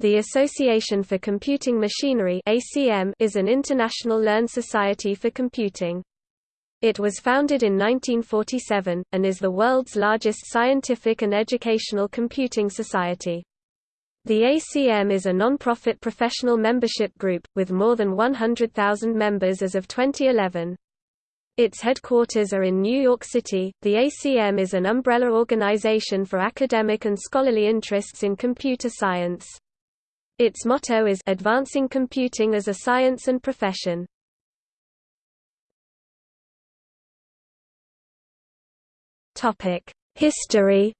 The Association for Computing Machinery is an international learned society for computing. It was founded in 1947 and is the world's largest scientific and educational computing society. The ACM is a non-profit professional membership group with more than 100,000 members as of 2011. Its headquarters are in New York City. The ACM is an umbrella organization for academic and scholarly interests in computer science. Its motto is Advancing Computing as a Science and Profession. History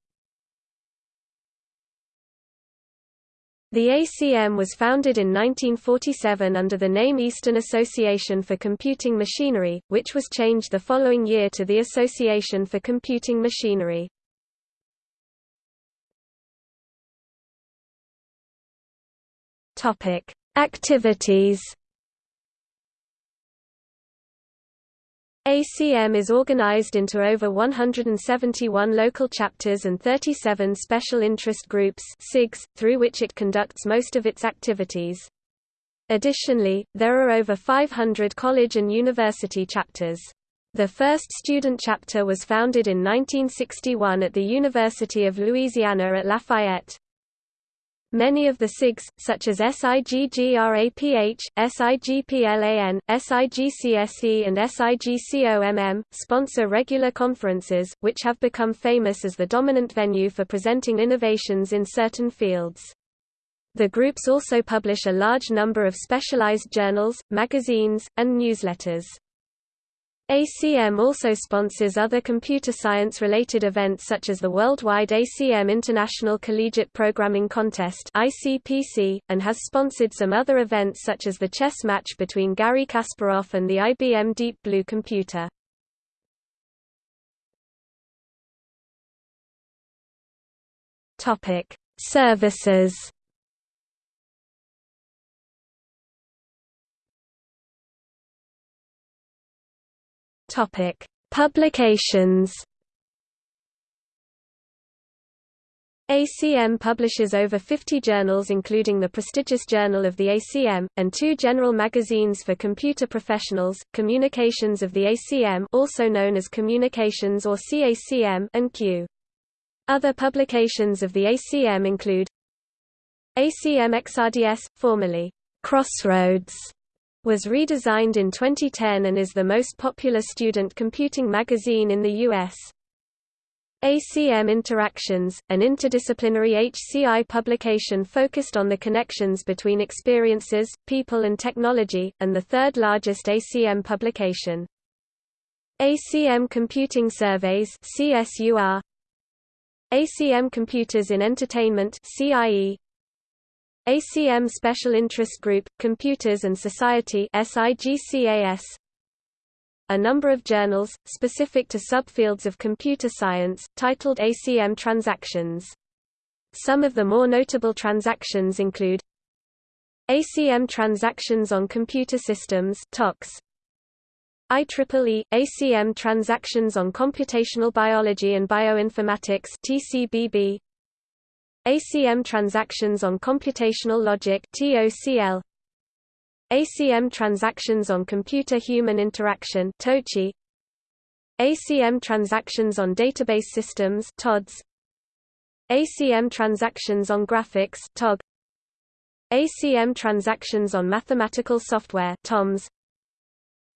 The ACM was founded in 1947 under the name Eastern Association for Computing Machinery, which was changed the following year to the Association for Computing Machinery. Topic: Activities. ACM is organized into over 171 local chapters and 37 special interest groups SIGs, through which it conducts most of its activities. Additionally, there are over 500 college and university chapters. The first student chapter was founded in 1961 at the University of Louisiana at Lafayette. Many of the SIGs, such as SIGGRAPH, SIGPLAN, SIGCSE and SIGCOMM, sponsor regular conferences, which have become famous as the dominant venue for presenting innovations in certain fields. The groups also publish a large number of specialized journals, magazines, and newsletters. ACM also sponsors other computer science-related events such as the worldwide ACM International Collegiate Programming Contest (ICPC), and has sponsored some other events such as the chess match between Garry Kasparov and the IBM Deep Blue computer. Services. Topic: Publications. ACM publishes over 50 journals including the prestigious Journal of the ACM, and two general magazines for computer professionals, Communications of the ACM also known as Communications or CACM and Queue. Other publications of the ACM include ACM XRDS, formerly Crossroads, was redesigned in 2010 and is the most popular student computing magazine in the U.S. ACM Interactions, an interdisciplinary HCI publication focused on the connections between experiences, people and technology, and the third largest ACM publication. ACM Computing Surveys CSUR ACM Computers in Entertainment CIE ACM Special Interest Group, Computers and Society. A number of journals, specific to subfields of computer science, titled ACM Transactions. Some of the more notable transactions include ACM Transactions on Computer Systems TOCS, IEEE – ACM Transactions on Computational Biology and Bioinformatics TCBB, ACM transactions on computational logic TOCL ACM transactions on computer-human interaction TOCI ACM transactions on database systems TODS ACM transactions on graphics TOG ACM transactions on mathematical software TOMS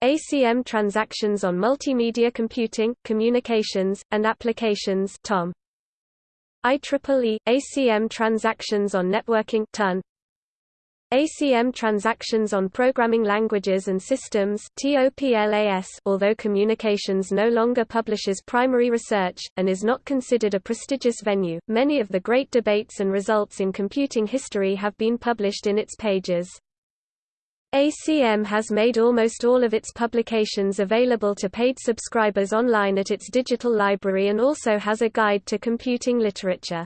ACM transactions on multimedia computing, communications, and applications TOM IEEE – ACM transactions on networking TON, ACM transactions on programming languages and systems TOPLAS although Communications no longer publishes primary research, and is not considered a prestigious venue, many of the great debates and results in computing history have been published in its pages. ACM has made almost all of its publications available to paid subscribers online at its digital library and also has a guide to computing literature.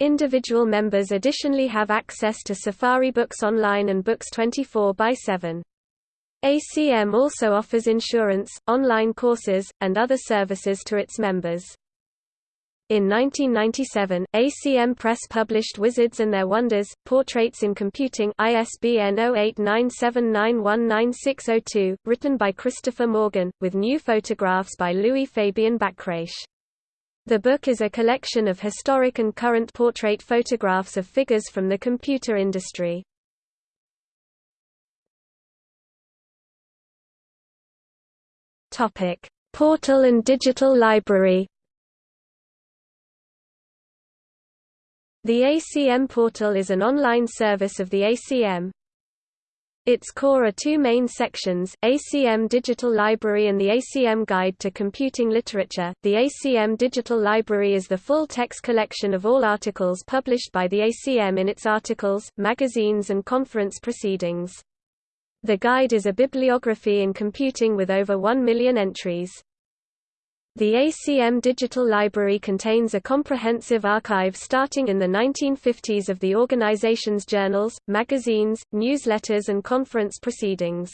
Individual members additionally have access to Safari Books Online and Books 24 by 7. ACM also offers insurance, online courses, and other services to its members. In 1997, ACM Press published Wizards and Their Wonders, Portraits in Computing ISBN 0897919602, written by Christopher Morgan, with new photographs by Louis Fabian Bachrach. The book is a collection of historic and current portrait photographs of figures from the computer industry. Portal and digital library The ACM portal is an online service of the ACM. Its core are two main sections, ACM Digital Library and the ACM Guide to Computing Literature. The ACM Digital Library is the full-text collection of all articles published by the ACM in its articles, magazines and conference proceedings. The guide is a bibliography in computing with over 1 million entries. The ACM Digital Library contains a comprehensive archive starting in the 1950s of the organization's journals, magazines, newsletters and conference proceedings.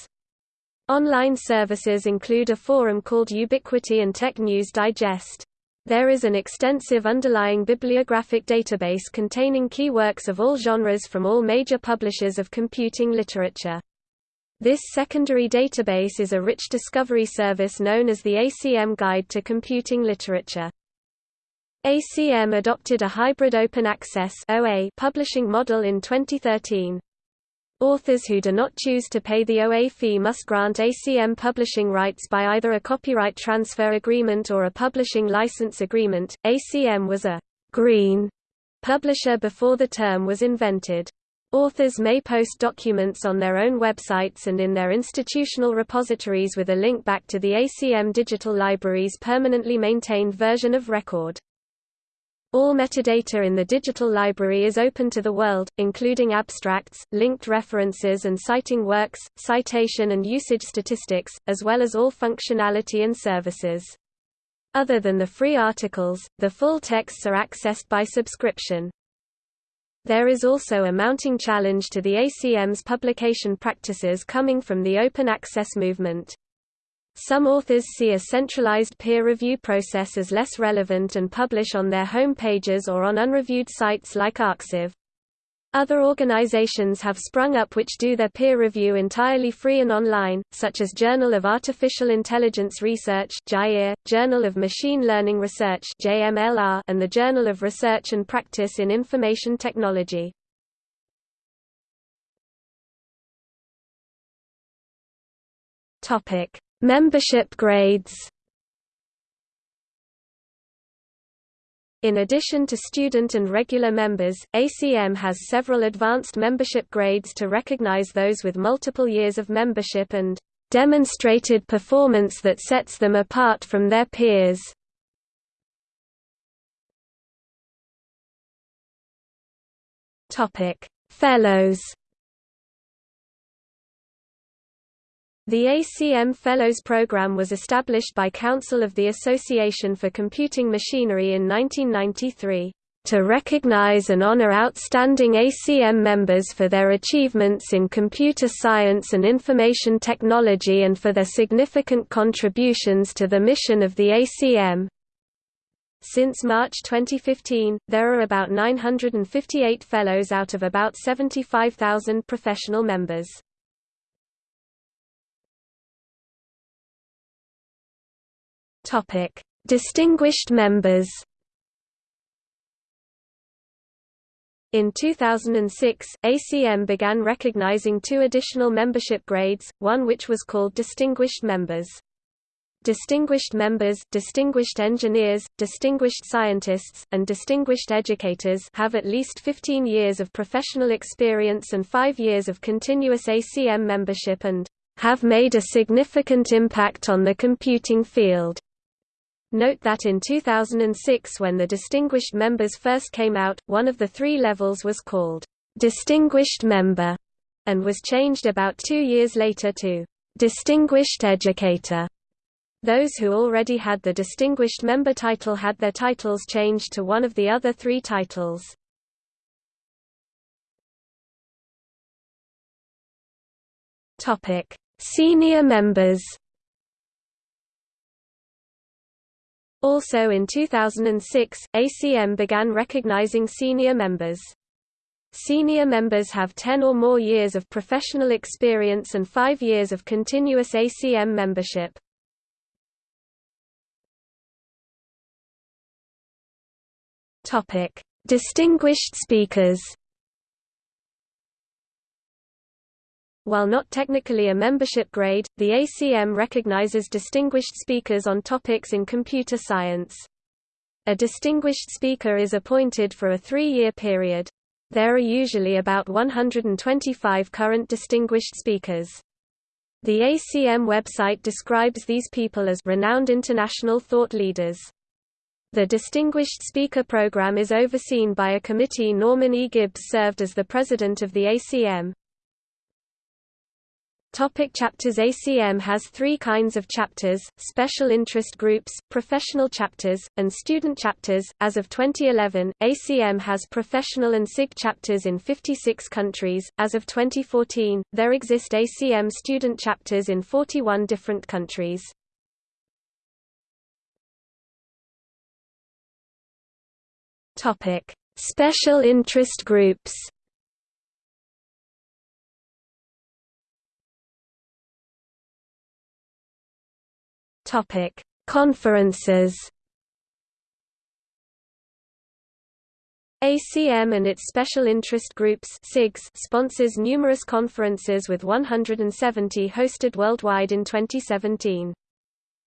Online services include a forum called Ubiquity and Tech News Digest. There is an extensive underlying bibliographic database containing key works of all genres from all major publishers of computing literature. This secondary database is a rich discovery service known as the ACM Guide to Computing Literature. ACM adopted a hybrid open access OA publishing model in 2013. Authors who do not choose to pay the OA fee must grant ACM publishing rights by either a copyright transfer agreement or a publishing license agreement. ACM was a green publisher before the term was invented. Authors may post documents on their own websites and in their institutional repositories with a link back to the ACM Digital Library's permanently maintained version of record. All metadata in the digital library is open to the world, including abstracts, linked references and citing works, citation and usage statistics, as well as all functionality and services. Other than the free articles, the full texts are accessed by subscription. There is also a mounting challenge to the ACM's publication practices coming from the open access movement. Some authors see a centralized peer review process as less relevant and publish on their home pages or on unreviewed sites like Arxiv. Other organizations have sprung up which do their peer review entirely free and online, such as Journal of Artificial Intelligence Research Journal of Machine Learning Research and the Journal of Research and Practice in Information Technology. Membership grades In addition to student and regular members, ACM has several advanced membership grades to recognize those with multiple years of membership and demonstrated performance that sets them apart from their peers. Topic: Fellows The ACM Fellows Program was established by Council of the Association for Computing Machinery in 1993, "...to recognize and honor outstanding ACM members for their achievements in computer science and information technology and for their significant contributions to the mission of the ACM." Since March 2015, there are about 958 fellows out of about 75,000 professional members. Topic: Distinguished members. In 2006, ACM began recognizing two additional membership grades, one which was called Distinguished Members. Distinguished Members, Distinguished Engineers, Distinguished Scientists, and Distinguished Educators have at least 15 years of professional experience and 5 years of continuous ACM membership and have made a significant impact on the computing field. Note that in 2006 when the Distinguished Members first came out, one of the three levels was called Distinguished Member, and was changed about two years later to Distinguished Educator. Those who already had the Distinguished Member title had their titles changed to one of the other three titles. Senior members Also in 2006, ACM began recognizing senior members. Senior members have 10 or more years of professional experience and 5 years of continuous ACM membership. Topic: Distinguished speakers. While not technically a membership grade, the ACM recognizes distinguished speakers on topics in computer science. A distinguished speaker is appointed for a three-year period. There are usually about 125 current distinguished speakers. The ACM website describes these people as renowned international thought leaders. The Distinguished Speaker Program is overseen by a committee Norman E. Gibbs served as the president of the ACM. Topic chapters ACM has three kinds of chapters, special interest groups, professional chapters, and student chapters. As of 2011, ACM has professional and SIG chapters in 56 countries. As of 2014, there exist ACM student chapters in 41 different countries. Topic: Special interest groups. Topic: Conferences. ACM and its special interest groups sponsors numerous conferences with 170 hosted worldwide in 2017.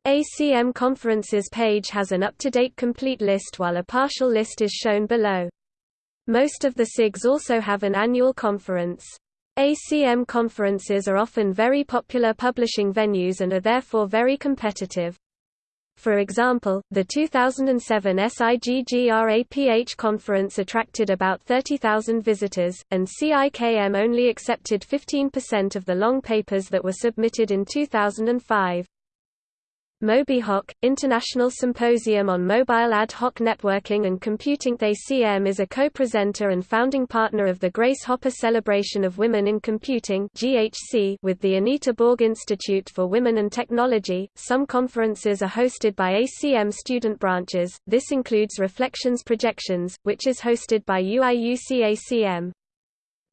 ACM Conferences page has an up-to-date complete list while a partial list is shown below. Most of the SIGs also have an annual conference. ACM conferences are often very popular publishing venues and are therefore very competitive. For example, the 2007 SIGGRAPH conference attracted about 30,000 visitors, and CIKM only accepted 15% of the long papers that were submitted in 2005. MobiHoc, International Symposium on Mobile Ad Hoc Networking and Computing ACM is a co-presenter and founding partner of the Grace Hopper Celebration of Women in Computing (GHC) with the Anita Borg Institute for Women and Technology. Some conferences are hosted by ACM student branches. This includes Reflections Projections, which is hosted by UIUC ACM.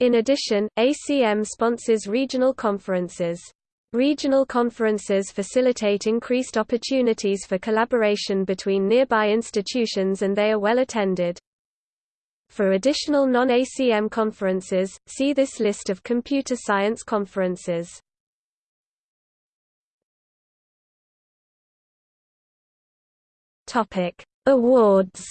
In addition, ACM sponsors regional conferences. Regional conferences facilitate increased opportunities for collaboration between nearby institutions and they are well attended. For additional non-ACM conferences, see this list of computer science conferences. Awards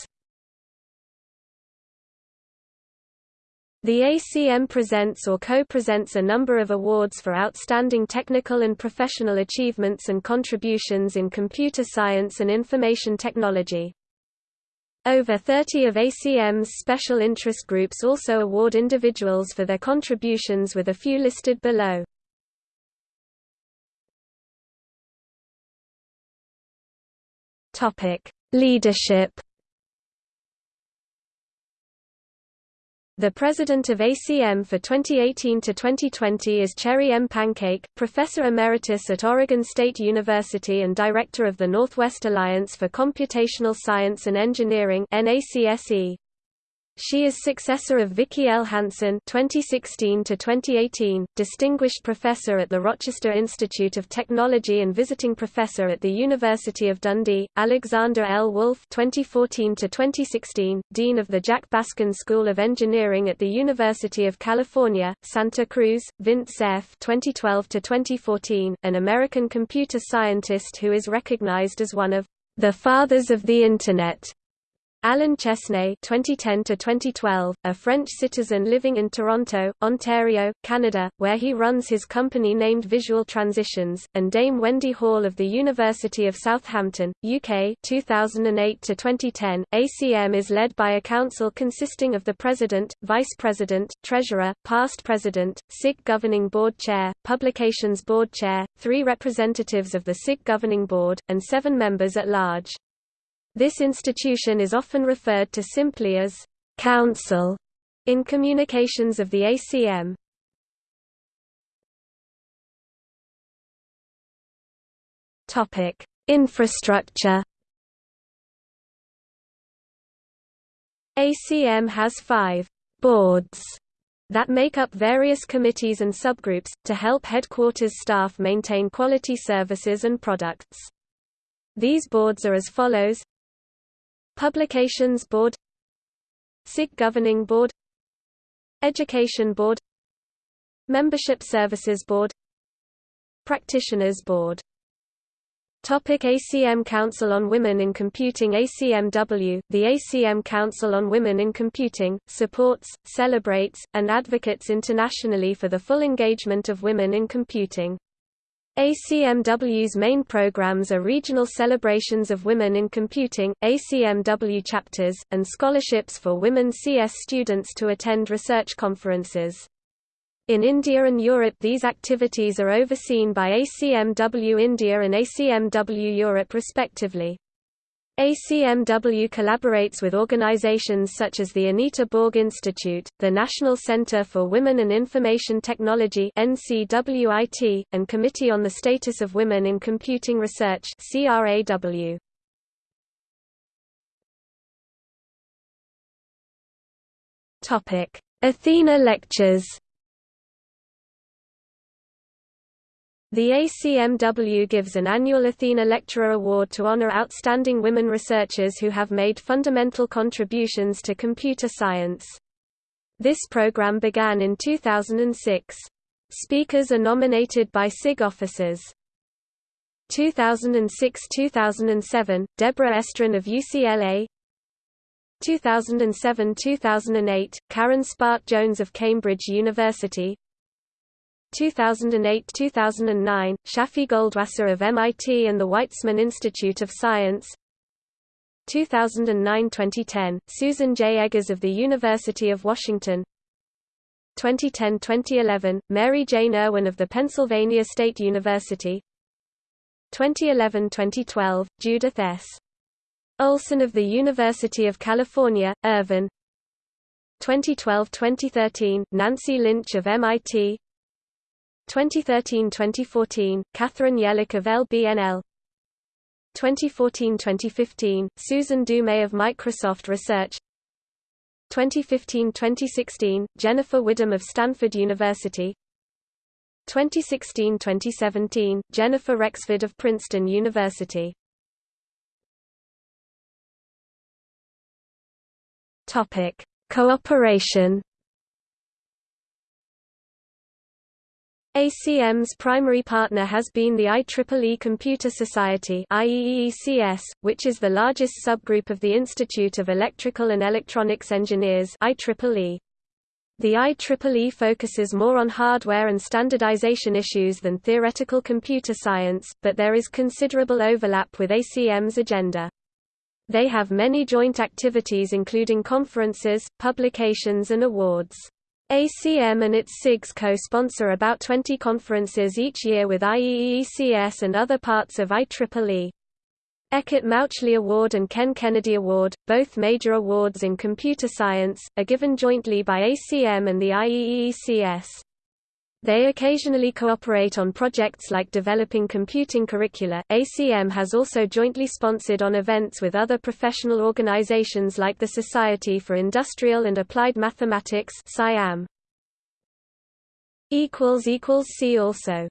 The ACM presents or co-presents a number of awards for outstanding technical and professional achievements and contributions in computer science and information technology. Over 30 of ACM's special interest groups also award individuals for their contributions with a few listed below. Leadership The president of ACM for 2018 to 2020 is Cherry M. Pancake, professor emeritus at Oregon State University and director of the Northwest Alliance for Computational Science and Engineering (NACSE). She is successor of Vicki L. Hanson (2016–2018), distinguished professor at the Rochester Institute of Technology and visiting professor at the University of Dundee. Alexander L. Wolf (2014–2016), dean of the Jack Baskin School of Engineering at the University of California, Santa Cruz. Vint Cerf (2012–2014), an American computer scientist who is recognized as one of the fathers of the Internet. Alain Chesnais (2010–2012), a French citizen living in Toronto, Ontario, Canada, where he runs his company named Visual Transitions, and Dame Wendy Hall of the University of Southampton, UK (2008–2010). ACM is led by a council consisting of the president, vice president, treasurer, past president, SIG governing board chair, publications board chair, three representatives of the SIG governing board, and seven members at large. This institution is often referred to simply as Council in communications of the ACM. Infrastructure ACM has five boards that make up various committees and subgroups, to help headquarters staff maintain quality services and products. These boards are as follows Publications Board SIG Governing Board Education Board Membership Services Board Practitioners Board Topic ACM Council on Women in Computing ACMW The ACM Council on Women in Computing, supports, celebrates, and advocates internationally for the full engagement of women in computing. ACMW's main programs are regional celebrations of women in computing, ACMW chapters, and scholarships for women CS students to attend research conferences. In India and Europe these activities are overseen by ACMW India and ACMW Europe respectively. ACMW collaborates with organizations such as the Anita Borg Institute, the National Center for Women and Information Technology NCWIT, and Committee on the Status of Women in Computing Research CRAW. Athena Lectures The ACMW gives an annual Athena Lecturer Award to honor outstanding women researchers who have made fundamental contributions to computer science. This program began in 2006. Speakers are nominated by SIG officers. 2006–2007, Deborah Estrin of UCLA 2007–2008, Karen Spärck Jones of Cambridge University 2008–2009, Shafi Goldwasser of MIT and the Weizmann Institute of Science 2009–2010, Susan J. Eggers of the University of Washington 2010–2011, Mary Jane Irwin of the Pennsylvania State University 2011–2012, Judith S. Olson of the University of California, Irvine 2012–2013, Nancy Lynch of MIT 2013–2014, Katherine Yelick of LBNL 2014–2015, Susan Dumais of Microsoft Research. 2015–2016, Jennifer Widom of Stanford University. 2016–2017, Jennifer Rexford of Princeton University. Cooperation ACM's primary partner has been the IEEE Computer Society which is the largest subgroup of the Institute of Electrical and Electronics Engineers IEEE. The IEEE focuses more on hardware and standardization issues than theoretical computer science, but there is considerable overlap with ACM's agenda. They have many joint activities including conferences, publications and awards. ACM and its SIGs co-sponsor about 20 conferences each year with IEEECS and other parts of IEEE. Eckert Mauchly Award and Ken Kennedy Award, both major awards in computer science, are given jointly by ACM and the IEEECS. They occasionally cooperate on projects like developing computing curricula. ACM has also jointly sponsored on events with other professional organizations like the Society for Industrial and Applied Mathematics (SIAM). equals equals see also